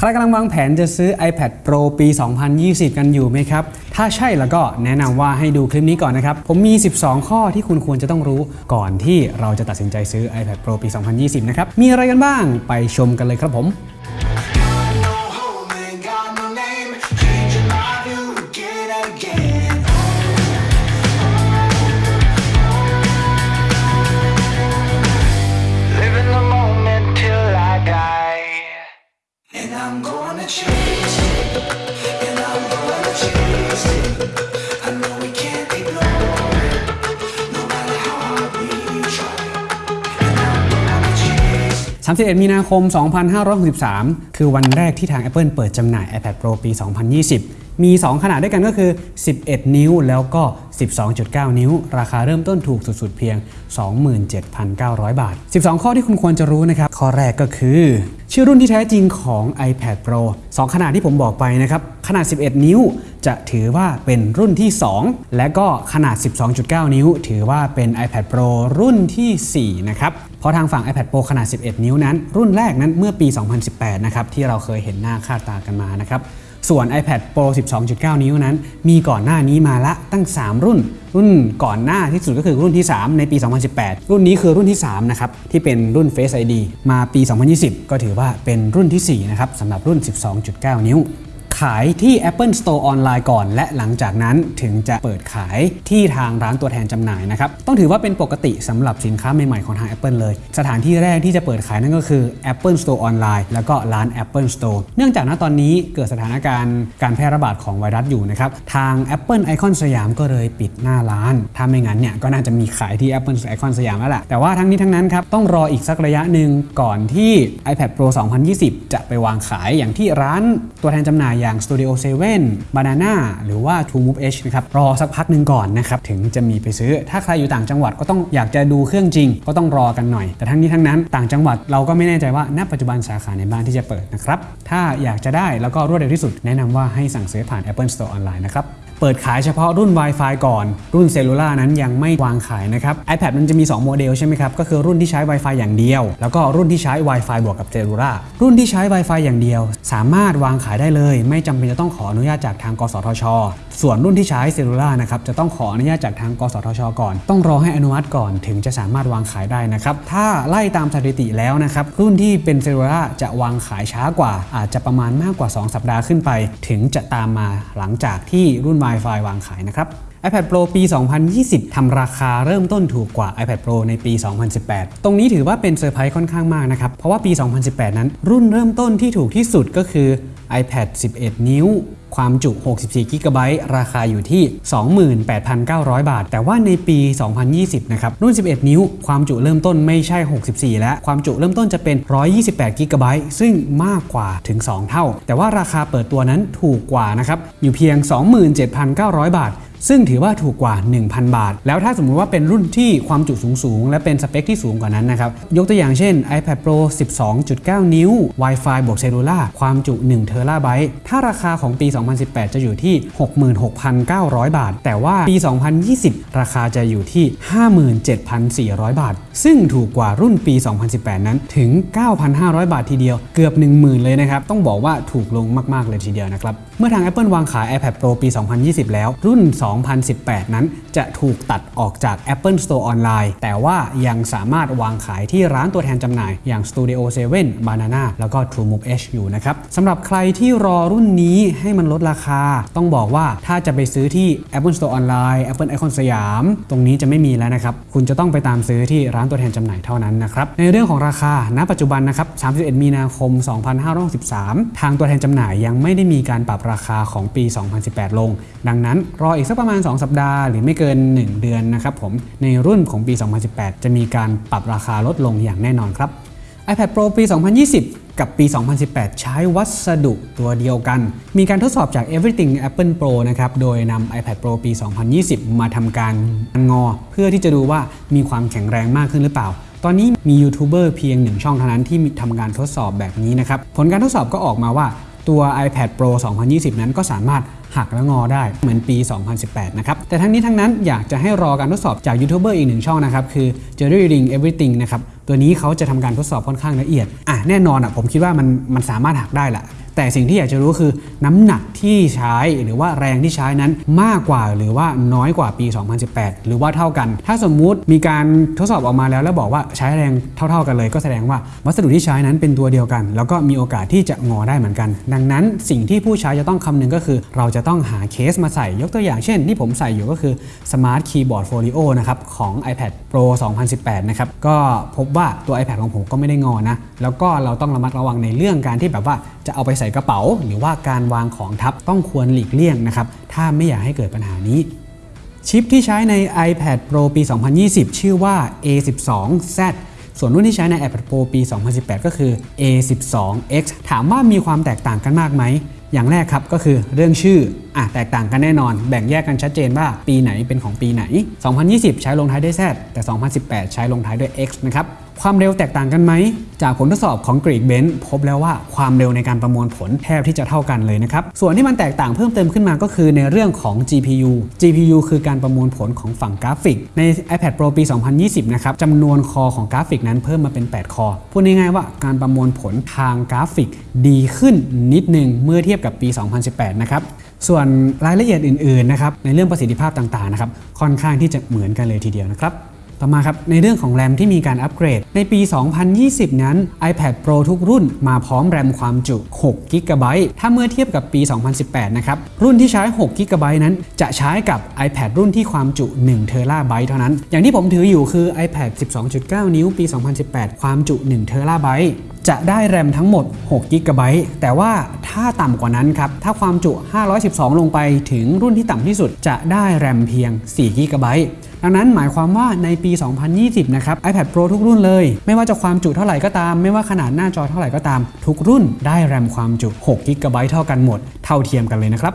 ใครกำลังวางแผนจะซื้อ iPad Pro ปี 2020 กันอยู่ไหมครับ ถ้าใช่แล้วก็แนะนำว่าให้ดูคลิปนี้ก่อนนะครับ ผมมี 12 ข้อที่คุณควรจะต้องรู้ก่อนที่เราจะตัดสินใจซื้อ iPad Pro ปี 2020 นะครับ มีอะไรกันบ้างไปชมกันเลยครับผม 31 มีนาคม 2563 คือวันแรกที่ทาง Apple เปิดจำหน่าย iPad Pro ปี 2020 มี 2 ขนาดด้วยกันก็คือ 11 นิ้วแล้วก็ 12.9 นิ้ว ราคาเริ่มต้นถูกสุดๆเพียง 27,900 บาท 12 ข้อที่คุณควรจะรู้นะครับ ข้อแรกก็คือ ชื่อรุ่นที่แท้จริงของ iPad Pro 2 ขนาดที่ผมบอกไปนะครับ ขนาด 11 นิ้วจะถือว่าเป็นรุ่นที่ 2 และก็ขนาด 12.9 นิ้ว ถือว่าเป็น iPad Pro รุ่นทีสี่4 นะครับ เพราะทางฝั่ง iPad Pro ขนาด 11 นิ้วนั้น รุ่นแรกนั้นเมื่อปี 2018 นะครับ ที่เราเคยเห็นหน้าค่าตากันมานะครับ ส่วน iPad Pro 12.9 นิ้วนั้น มีก่อนหน้านี้มาละตั้ง 3 รุ่น รุ่นก่อนหน้าที่สุดก็คือรุ่นที่ 3 ในปี 2018 รุ่นนี้คือรุ่นที่ 3 นะครับ ที่เป็นรุ่น Face ID มาปี 2020 ก็ถือว่าเป็นรุ่นทีสี่4 นะครับสำหรับรุ่น 12.9 นิ้ว ขายที่ Apple Store ออนไลน์ก่อน และหลังจากนั้นถึงจะเปิดขายที่ทางร้านตัวแทนจำหน่ายนะครับต้องถือว่าเป็นปกติสำหรับสินค้าใหม่ๆของทาง Apple เลย สถานที่แรกที่จะเปิดขายนั่นก็คือ Apple Store ออนไลน์แล้วก็ร้าน Apple Store เนื่องจากณตอนนี้เกิดสถานการณ์การแพร่ระบาดของไวรัสอยู่นะครับทาง Apple Icon สยามก็เลยปิดหน้าร้าน ถ้าไม่งั้นเนี่ยก็น่าจะมีขายที่ Apple Icon สยามแล้วแหละแต่ว่าทั้งนี้ทั้งนั้นครับต้องรออีกสักระยะหนึ่งก่อนที่ iPad Pro 2020 จะไปวางขายอย่างที่ร้านตัวแทนจำหน่ายอย่าง Studio 7 Banana หรือว่า True Move H นะครับรอสักพักหนึ่งก่อนนะครับถึงจะมีไปซื้อ ถ้าใครอยู่ต่างจังหวัดก็ต้องอยากจะดูเครื่องจริง ก็ต้องรอกันหน่อย แต่ทั้งนี้ทั้งนั้นต่างจังหวัดเราก็ไม่แน่ใจว่าณปัจจุบันสาขาไหนบ้างที่จะเปิดนะครับถ้าอยากจะได้แล้วก็รวดเร็วที่สุดแนะนำว่าให้สั่งซื้อผ่าน Apple Store ออนไลน์นะครับ เปิดขายเฉพาะรุ่น Wi-Fi ก่อน รุ่น Cellular นั้นยังไม่วางขายนะครับ iPad มันจะมี 2 โมเดลใช่ไหมครับ ก็คือรุ่นที่ใช้ Wi-Fi อย่างเดียว แล้วก็รุ่นที่ใช้ Wi-Fi บวกกับ Cellularรุ่นที่ใช้ Wi-Fi อย่างเดียว สามารถวางขายได้เลย ไม่จำเป็นจะต้องขออนุญาตจากทาง กสทช ส่วนรุ่นที่ใช้เซลลูล่านะครับจะต้องขออนุญาตจากทาง กสทช ก่อน ต้องรอให้อนุมัติก่อนถึงจะสามารถวางขายได้นะครับถ้าไล่ตามสถิติแล้วนะครับรุ่นที่เป็นเซลลูล่าจะวางขายช้ากว่า อาจจะประมาณมากกว่า 2 สัปดาห์ขึ้นไป ถึงจะตามมาหลังจากที่รุ่น Wi-Fi วางขายนะครับ iPad Pro ปี 2020 ทำราคาเริ่มต้นถูกกว่า iPad Pro ในปี 2018 ตรงนี้ถือว่าเป็นเซอร์ไพรส์ค่อนข้างมากนะครับ เพราะว่าปี 2018 นั้นรุ่นเริ่มต้นที่ถูกที่สุดก็คือ iPad 11 นิ้ว ความจุ 64 g b ราคาอยู่ที่ 28,900 บาท แต่ว่าในปี 2020 นะครับ รุ่น 11 นิ้ว ความจุเริ่มต้นไม่ใช่ 64 แล้ว ความจุเริ่มต้นจะเป็น 128 g b ซึ่งมากกว่าถึง 2 เท่า แต่ว่าราคาเปิดตัวนั้นถูกกว่านะครับ อยู่เพียง 27,900 บาทซึ่งถือว่าถูกกว่า 1,000 บาท แล้วถ้าสมมุติว่าเป็นรุ่นที่ความจุสูง ๆ และเป็นสเปคที่สูงกว่านั้นนะครับ ยกตัวอย่างเช่น iPad Pro 12.9 นิ้ว Wi-Fi บวกเซลลูล่าความจุ1เทราไบต์ถ้าราคาของปี2018 จะอยู่ที่ 66,900 บาท แต่ว่าปี 2020 ราคาจะอยู่ที่ 57,400 บาท ซึ่งถูกกว่ารุ่นปี 2018 นั้นถึง 9,500 บาททีเดียว เกือบ 10,000 เลยนะครับ ต้องบอกว่าถูกลงมาก ๆ เลยทีเดียวนะครับ เมื่อทาง Apple วางขาย iPad Pro ปี 2020 แล้ว รุ่น 2018 นั้นจะถูกตัดออกจาก Apple Store ออนไลน์ แต่ว่ายังสามารถวางขายที่ร้านตัวแทนจำหน่าย อย่าง Studio 7 Banana แล้วก็ True Move Edge อยู่นะครับสำหรับใครที่รอรุ่นนี้ให้มันลดราคา ต้องบอกว่าถ้าจะไปซื้อที่ Apple Store ออนไลน์ Apple Icon สยาม ตรงนี้จะไม่มีแล้วนะครับ คุณจะต้องไปตามซื้อที่ร้านตัวแทนจำหน่ายเท่านั้นนะครับ ในเรื่องของราคา ณ ปัจจุบันนะครับ 31 มีนาคม 2563 ทางตัวแทนจำหน่ายยังไม่ได้มีการปรับราคาของปี 2018 ลง ดังนั้นรออีกสักประมาณ 2 สัปดาห์หรือไม่เกิน 1 เดือนนะครับผมในรุ่นของปี 2018 จะมีการปรับราคาลดลงอย่างแน่นอนครับ iPad Pro ปี 2020 กับปี 2018 ใช้วัสดุตัวเดียวกัน มีการทดสอบจาก Everything Apple Pro นะครับ โดยนำ iPad Pro ปี 2020 มาทำการงอ เพื่อที่จะดูว่ามีความแข็งแรงมากขึ้นหรือเปล่า ตอนนี้มียูทูบเบอร์เพียงหนึ่งช่องเท่านั้นที่ทำการทดสอบแบบนี้นะครับ ผลการทดสอบก็ออกมาว่า ตัว iPad Pro 2020 นั้นก็สามารถหักและงอได้เหมือนปี 2018 นะครับ แต่ทั้งนี้ทั้งนั้นอยากจะให้รอการทดสอบจากยูทูบเบอร์อีกหนึ่งช่องนะครับ คือ Jerry Ring Everything นะครับ ตัวนี้เขาจะทำการทดสอบค่อนข้างละเอียด อะ แน่นอนอะผมคิดว่ามันมันสามารถหักได้แหละ แต่สิ่งที่อยากจะรู้คือน้ำหนักที่ใช้หรือว่าแรงที่ใช้นั้นมากกว่าหรือว่าน้อยกว่าปี 2018 หรือว่าเท่ากัน ถ้าสมมุติมีการทดสอบออกมาแล้วแล้วบอกว่าใช้แรงเท่า ๆกันเลย ก็แสดงว่าวัสดุที่ใช้นั้นเป็นตัวเดียวกัน แล้วก็มีโอกาสที่จะงอได้เหมือนกัน ดังนั้นสิ่งที่ผู้ใช้จะต้องคำนึงก็คือ เราจะต้องหาเคสมาใส่ยกตัวอย่างเช่น ที่ผมใส่อยู่ก็คือ Smart Keyboard Folio นะครับของ iPad Pro 2018 นะครับก็พบว่าตัว iPad ของผมก็ไม่ได้งอนะแล้วก็เราต้องระมัดระวังในเรื่องการที่แบบว่า จะเอาไปใส่กระเป๋า หรือว่าการวางของทับต้องควรหลีกเลี่ยงนะครับถ้าไม่อยากให้เกิดปัญหานี้ชิปที่ใช้ใน iPad Pro ปี 2020 ชื่อว่า A12Z ส่วนรุ่นที่ใช้ใน iPad Pro ปี 2018 ก็คือ A12X ถามว่ามีความแตกต่างกันมากไหม อย่างแรกครับก็คือเรื่องชื่ออะแตกต่างกันแน่นอน แบ่งแยกกันชัดเจนว่าปีไหนเป็นของปีไหน 2020 ใช้ลงท้ายด้วย Z แต่ 2018 ใช้ลงท้ายด้วย X นะครับ ความเร็วแตกต่างกันไหม จากผลทดสอบของ Geekbench พบแล้วว่าความเร็วในการประมวลผลแทบที่จะเท่ากันเลยนะครับ ส่วนที่มันแตกต่างเพิ่มเติมขึ้นมาก็คือในเรื่องของ GPU GPU คือการประมวลผลของฝั่งกราฟิก ใน iPad Pro ปี 2020 นะครับจำนวน core ของกราฟิกนั้นเพิ่มมาเป็น 8 core พูดง่ายๆว่าการประมวลผลทางกราฟิกดีขึ้นนิดนึงเมื่อเทียบกับปี 2018 นะครับส่วนรายละเอียดอื่นๆนะครับในเรื่องประสิทธิภาพต่างๆนะครับค่อนข้างที่จะเหมือนกันเลยทีเดียวนะครับ ต่อมาครับ ในเรื่องของแรมที่มีการอัปเกรด ในปี 2020 นั้น iPad Pro ทุกรุ่นมาพร้อมแรมความจุ 6 g b ถ้าเมื่อเทียบกับปี 2018 นะครับ รุ่นที่ใช้ 6 g b นั้น จะใช้กับ iPad รุ่นที่ความจุ1 t b เท่านั้น อย่างที่ผมถืออยู่คือ iPad 12.9 นิ้วปี 2018 ความจุ1 t b จะได้แรมทั้งหมด6 g b แต่ว่าถ้าต่ำกว่านั้นครับ ถ้าความจุ 512 ลงไปถึงรุ่นที่ต่ำที่สุด จะได้แรมเพียง4 g b ดังนั้นหมายความว่าในปี 2020 นะครับ iPad Pro ทุกรุ่นเลย ไม่ว่าจะความจุเท่าไหร่ก็ตาม ไม่ว่าขนาดหน้าจอเท่าไหร่ก็ตาม ทุกรุ่นได้แรมความจุ6 g b เท่ากันหมด เท่าเทียมกันเลยนะครับ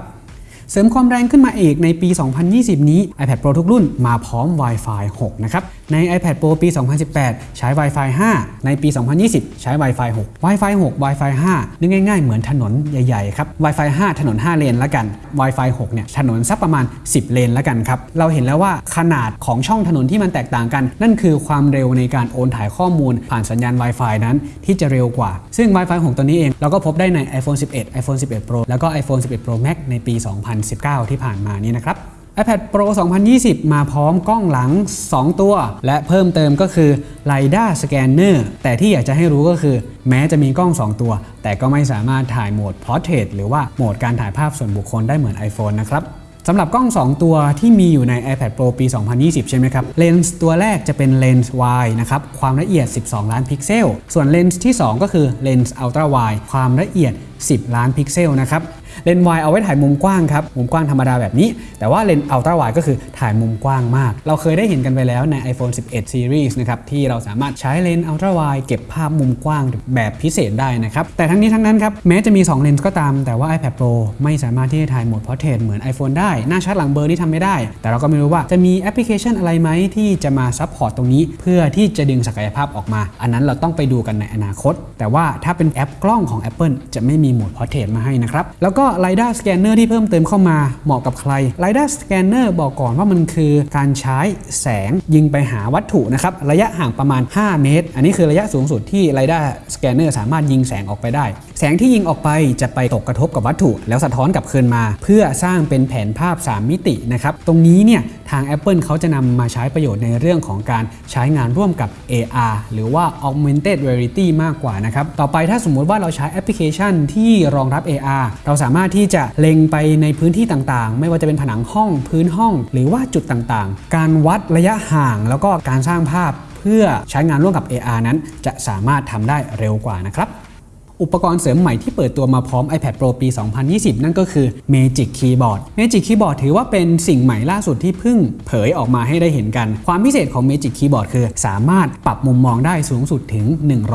เสริมความแรงขึ้นมาอีกในปี 2020 นี้ iPad Pro ทุกรุ่นมาพร้อม Wi-Fi 6 นะครับ ใน iPad Pro ปี 2018 ใช้ Wi-Fi 5 ในปี 2020 ใช้ Wi-Fi 6 Wi-Fi 6 Wi-Fi 5นึกง่าย ๆ เหมือนถนนใหญ่ๆครับ Wi-Fi 5 ถนน 5 เลนล้วกัน Wi-Fi 6 เนี่ย ถนนสักประมาณ 10 เลนล้วกันครับ เราเห็นแล้วว่าขนาดของช่องถนนที่มันแตกต่างกัน นั่นคือความเร็วในการโอนถ่ายข้อมูล ผ่านสัญญาณ Wi-Fi นั้นที่จะเร็วกว่า ซึ่ง Wi-Fi 6 ตัวนี้เองเราก็พบได้ใน iPhone 11 iPhone 11 Pro แล้วก็ iPhone 11 Pro Max ในปี 202 2019 ที่ผ่านมานี้นะครับ iPad Pro 2020 มาพร้อมกล้องหลัง 2 ตัว และเพิ่มเติมก็คือ LiDAR Scanner แต่ที่อยากจะให้รู้ก็คือ แม้จะมีกล้อง 2 ตัว แต่ก็ไม่สามารถถ่ายโหมด Portrait หรือว่าโหมดการถ่ายภาพส่วนบุคคลได้เหมือน iPhone นะครับสำหรับกล้อง 2 ตัวที่มีอยู่ใน iPad Pro ปี 2020 ใช่ไหมครับ เลนส์ตัวแรกจะเป็นเลนส์ wide นะครับ ความละเอียด 12 ล้านพิกเซล ส่วนเลนส์ที่ 2 ก็คือเลนส์ ultra wide ความละเอียด 10 ล้านพิกเซลนะครับ เลนส์ wide เอาไว้ถ่ายมุมกว้างครับ มุมกว้างธรรมดาแบบนี้ แต่ว่าเลนส์ ultra wide ก็คือถ่ายมุมกว้างมาก เราเคยได้เห็นกันไปแล้วใน iPhone 11 Series นะครับ ที่เราสามารถใช้เลนส์ ultra wide เก็บภาพมุมกว้างแบบพิเศษได้นะครับ แต่ทั้งนี้ทั้งนั้นครับ แม้จะมี 2 เลนส์ก็ตาม แต่ว่า iPad Pro ไม่สามารถที่จะถ่ายโหมด Portrait เหมือน iPhone ได้ หน้าชัดหลังเบลอนี่ทำไม่ได้ แต่เราก็ไม่รู้ว่าจะมีแอปพลิเคชันอะไรไหมที่จะมา support ตรงนี้ เพื่อที่จะดึงศักยภาพออกมา อันนั้นเราต้องไปดูกันในอนาคต แต่ว่าถ้าเป็นแอปกล้องของ Apple จะไม่มีโหมด Portrait มาให้นะครับแล้วก็ LiDAR Scanner ที่เพิ่มเติมเข้ามาเหมาะกับใคร LiDAR Scanner บอกก่อนว่ามันคือการใช้แสงยิงไปหาวัตถุนะครับระยะห่างประมาณ 5 เมตร อันนี้คือระยะสูงสุดที่ LiDAR Scanner สามารถยิงแสงออกไปได้ แสงที่ยิงออกไปจะไปตกกระทบกับวัตถุ แล้วสะท้อนกลับคืนมา เพื่อสร้างเป็นแผนภาพ 3 มิตินะครับตรงนี้เนี่ยทาง Apple เขาจะนำมาใช้ประโยชน์ในเรื่องของการใช้งานร่วมกับ AR หรือว่า Augmented Reality มากกว่านะครับต่อไปถ้าสมมุติว่าเราใช้แอปพลิเคชันที่รองรับ AR เราสามารถที่จะเล็งไปในพื้นที่ต่างๆ ไม่ว่าจะเป็นผนังห้องพื้นห้อง หรือว่าจุดต่างๆ การวัดระยะห่าง แล้วก็การสร้างภาพ เพื่อใช้งานร่วมกับ AR นั้น จะสามารถทำได้เร็วกว่านะครับ อุปกรณ์เสริมใหม่ที่เปิดตัวมาพร้อม iPad Pro ปี 2020 นั่นก็คือ Magic Keyboard Magic Keyboard ถือว่าเป็นสิ่งใหม่ล่าสุดที่เพิ่งเผยออกมาให้ได้เห็นกัน ความพิเศษของ Magic Keyboard คือ สามารถปรับมุมมองได้สูงสุดถึง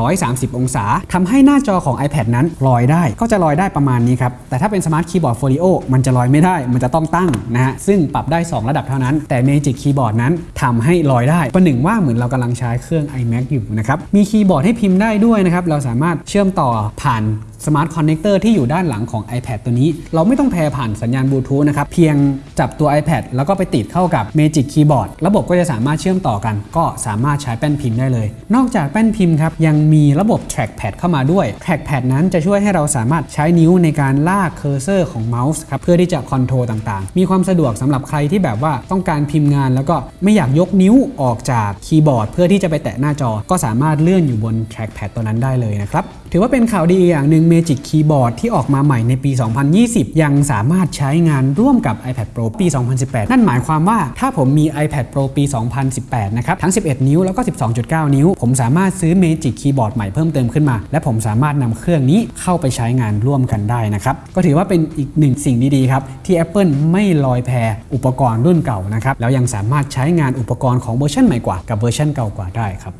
130 องศาทำให้หน้าจอของ iPad นั้นลอยได้ ก็จะลอยได้ประมาณนี้ครับ แต่ถ้าเป็น Smart Keyboard Folio มันจะลอยไม่ได้ มันจะต้องตั้งนะฮะ ซึ่งปรับได้ 2 ระดับเท่านั้น แต่ Magic Keyboard นั้นทำให้ลอยได้ประหนึ่งว่าเหมือนเรากำลังใช้เครื่อง iMac อยู่นะครับ มีคีย์บอร์ดให้พิมพ์ได้ด้วยนะครับ เราสามารถเชื่อมต่อผ่าน Smart Connector ที่อยู่ด้านหลังของ iPad ตัวนี้ เราไม่ต้อง pair ผ่านสัญญาณบลูทูธนะครับ เพียงจับตัว iPad แล้วก็ไปติดเข้ากับ Magic Keyboard ระบบก็จะสามารถเชื่อมต่อกัน ก็สามารถใช้แป้นพิมพ์ได้เลย นอกจากแป้นพิมพ์ครับ ยังมีระบบ Trackpad เข้ามาด้วย Trackpad นั้นจะช่วยให้เราสามารถใช้นิ้วในการลาก cursor ของเมาส์ครับเพื่อที่จะ control ต่างๆ มีความสะดวกสำหรับใครที่แบบว่าต้องการพิมพ์งาน แล้วก็ไม่อยากยกนิ้วออกจากคีย์บอร์ด เพื่อที่จะไปแตะหน้าจอ ก็สามารถเลื่อนอยู่บน Trackpad ตัวนั้นได้เลยนะครับถือว่าเป็นข่าวดีอย่างหนึ่ง Magic Keyboard ที่ออกมาใหม่ในปี 2020 ยังสามารถใช้งานร่วมกับ iPad Pro ปี 2018 นั่นหมายความว่าถ้าผมมี iPad Pro ปี 2018 นะครับ ทั้ง 11 นิ้วแล้วก็ 12.9 นิ้ว ผมสามารถซื้อ Magic Keyboard ใหม่เพิ่มเติมขึ้นมา และผมสามารถนำเครื่องนี้เข้าไปใช้งานร่วมกันได้นะครับ ก็ถือว่าเป็นอีกหนึ่งสิ่งดีๆครับ ที่ Apple ไม่ลอยแพอุปกรณ์รุ่นเก่านะครับ แล้วยังสามารถใช้งานอุปกรณ์ของเวอร์ชันใหม่กว่ากับเวอร์ชันเก่ากว่าได้ครับ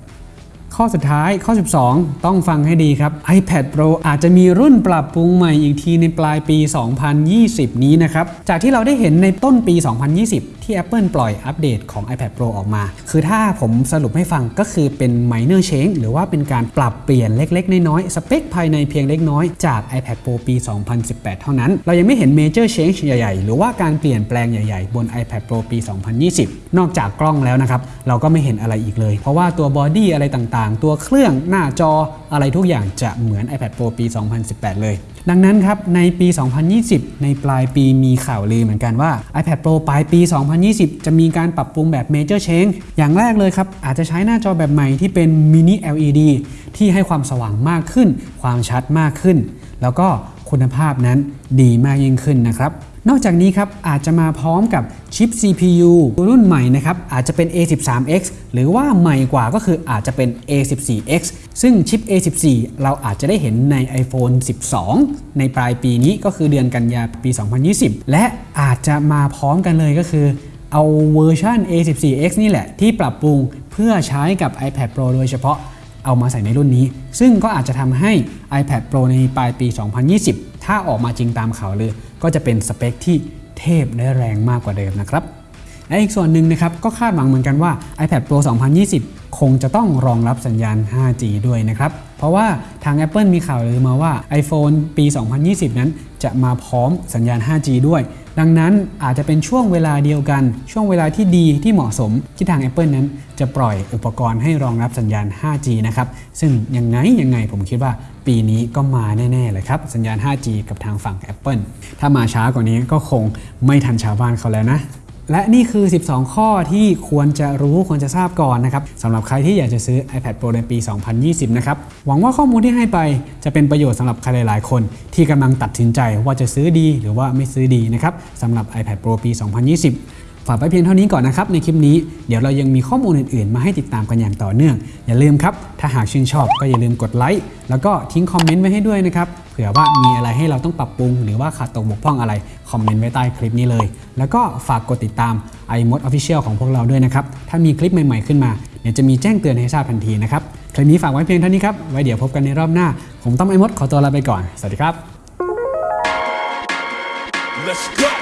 ข้อสุดท้ายข้อ 12 ต้องฟังให้ดีครับ iPad Pro อาจจะมีรุ่นปรับปรุงใหม่อีกทีในปลายปี 2020 นี้นะครับ จากที่เราได้เห็นในต้นปี 2020 ที่ Apple ปล่อยอัปเดตของ iPad Pro ออกมา คือถ้าผมสรุปให้ฟังก็คือเป็น minor change หรือว่าเป็นการปรับเปลี่ยนเล็ก ๆ น้อยๆสเปคภายในเพียงเล็กน้อยจาก iPad Pro ปี 2018 เท่านั้น เรายังไม่เห็น major change ใหญ่ๆ หรือว่าการเปลี่ยนแปลงใหญ่ๆ บน iPad Pro ปี 2020 นอกจากกล้องแล้วนะครับเราก็ไม่เห็นอะไรอีกเลย เพราะว่าตัว body อะไรต่างๆ ตัวเครื่องหน้าจออะไรทุกอย่างจะเหมือน iPad Pro ปี 2018 เลย ดังนั้นครับ ในปี 2020 ในปลายปีมีข่าวลือเหมือนกันว่า iPad Pro ปลายปี 2020 จะมีการปรับปรุงแบบ Major Change อย่างแรกเลยครับ อาจจะใช้หน้าจอแบบใหม่ที่เป็น Mini LED ที่ให้ความสว่างมากขึ้น ความชัดมากขึ้น แล้วก็คุณภาพนั้นดีมากยิ่งขึ้นนะครับ นอกจากนี้ครับอาจจะมาพร้อมกับชิป CPU รุ่นใหม่นะครับอาจจะเป็น A13X หรือว่าใหม่กว่าก็คืออาจจะเป็น A14X ซึ่งชิป A14 เราอาจจะได้เห็นใน iPhone 12 ในปลายปีนี้ก็คือเดือนกันยาปี 2020 และอาจจะมาพร้อมกันเลยก็คือ เอาเวอร์ชัน A14X นี่แหละที่ปรับปรุงเพื่อใช้กับ iPad Pro โดยเฉพาะเอามาใส่ในรุ่นนี้ ซึ่งก็อาจจะทำให้ iPad Pro ในปลายปี 2020 ถ้าออกมาจริงตามข่าวเลย ก็จะเป็นสเปคที่เทพและแรงมากกว่าเดิมนะครับและอีกส่วนหนึ่งนะครับก็คาดหวังเหมือนกันว่า iPad Pro 2020 คงจะต้องรองรับสัญญาณ 5G ด้วยนะครับ เพราะว่าทาง Apple มีข่าวเลือมาว่า iPhone ปี 2020 นั้นจะมาพร้อมสัญญาณ 5G ด้วย ดังนั้นอาจจะเป็นช่วงเวลาเดียวกัน ช่วงเวลาที่ดีที่เหมาะสมที่ทาง Apple นั้นจะปล่อยอุปกรณ์ให้รองรับสัญญาณ 5G นะครับ ซึ่งยังไงยังไงผมคิดว่าปีนี้ก็มาแน่ ๆ เลยครับ สัญญาณ 5G กับทางฝั่ง Apple ถ้ามาช้ากว่านี้ก็คงไม่ทันชาวบ้านเขาแล้วนะ และนี่คือ 12 ข้อที่ควรจะรู้ควรจะทราบก่อนนะครับสำหรับใครที่อยากจะซื้อ iPad Pro ในปี 2020 นะครับ หวังว่าข้อมูลที่ให้ไปจะเป็นประโยชน์สำหรับใครหลายๆ คน ที่กำลังตัดสินใจว่าจะซื้อดีหรือว่าไม่ซื้อดีนะครับสำหรับ iPad Pro ปี 2020 ฝากไปเพียงเท่านี้ก่อนนะครับในคลิปนี้เดี๋ยวเรายังมีข้อมูลอื่นๆ มาให้ติดตามกันอย่างต่อเนื่อง อย่าลืมครับ ถ้าหากชื่นชอบก็อย่าลืมกดไลค์แล้วก็ทิ้งคอมเมนต์ไว้ให้ด้วยนะครับเผื่อว่ามีอะไรให้เราต้องปรับปรุง หรือว่าขาดตกบกพร่องอะไรคอมเมนต์ไว้ใต้คลิปนี้เลย แล้วก็ฝากกดติดตาม iMod Official ของพวกเราด้วยนะครับถ้ามีคลิปใหม่ๆขึ้นมาเดี๋ยวจะมีแจ้งเตือนให้ทราบทันทีนะครับคลิปนี้ฝากไว้เพียงเท่านี้ครับไว้เดี๋ยวพบกันในรอบหน้า ผมต้อมไอมดขอตัวลาไปก่อน สวัสดีครับ Let's go.